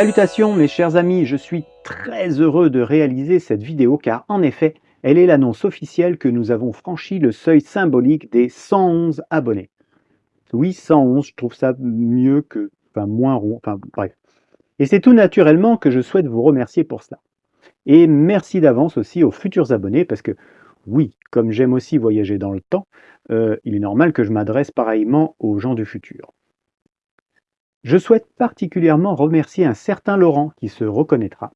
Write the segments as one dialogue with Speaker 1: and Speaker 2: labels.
Speaker 1: Salutations mes chers amis, je suis très heureux de réaliser cette vidéo car en effet, elle est l'annonce officielle que nous avons franchi le seuil symbolique des 111 abonnés. Oui, 111, je trouve ça mieux que, enfin moins rond, enfin bref. Et c'est tout naturellement que je souhaite vous remercier pour cela. Et merci d'avance aussi aux futurs abonnés parce que oui, comme j'aime aussi voyager dans le temps, euh, il est normal que je m'adresse pareillement aux gens du futur. Je souhaite particulièrement remercier un certain Laurent qui se reconnaîtra,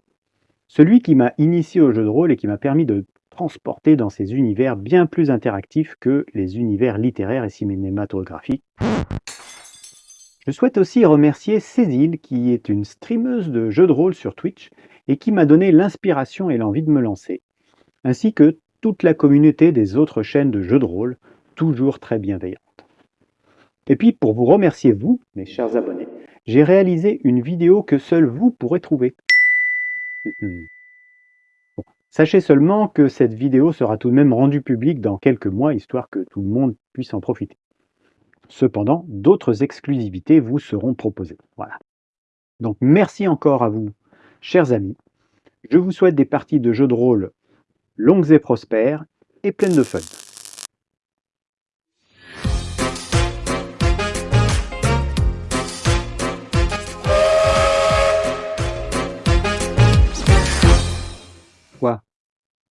Speaker 1: celui qui m'a initié au jeu de rôle et qui m'a permis de transporter dans ces univers bien plus interactifs que les univers littéraires et cinématographiques. Je souhaite aussi remercier Cécile qui est une streameuse de jeux de rôle sur Twitch et qui m'a donné l'inspiration et l'envie de me lancer, ainsi que toute la communauté des autres chaînes de jeux de rôle, toujours très bienveillantes. Et puis, pour vous remercier, vous, mes chers abonnés, j'ai réalisé une vidéo que seul vous pourrez trouver. Sachez seulement que cette vidéo sera tout de même rendue publique dans quelques mois, histoire que tout le monde puisse en profiter. Cependant, d'autres exclusivités vous seront proposées. Voilà. Donc merci encore à vous, chers amis. Je vous souhaite des parties de jeux de rôle longues et prospères et pleines de fun.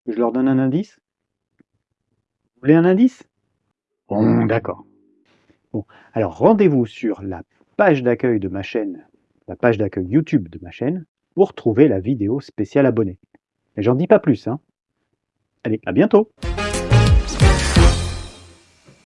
Speaker 1: Je leur donne un indice Vous voulez un indice? Bon, d'accord. Bon, alors rendez-vous sur la page d'accueil de ma chaîne, la page d'accueil YouTube de ma chaîne, pour trouver la vidéo spéciale abonnée. Mais j'en dis pas plus, hein. Allez, à bientôt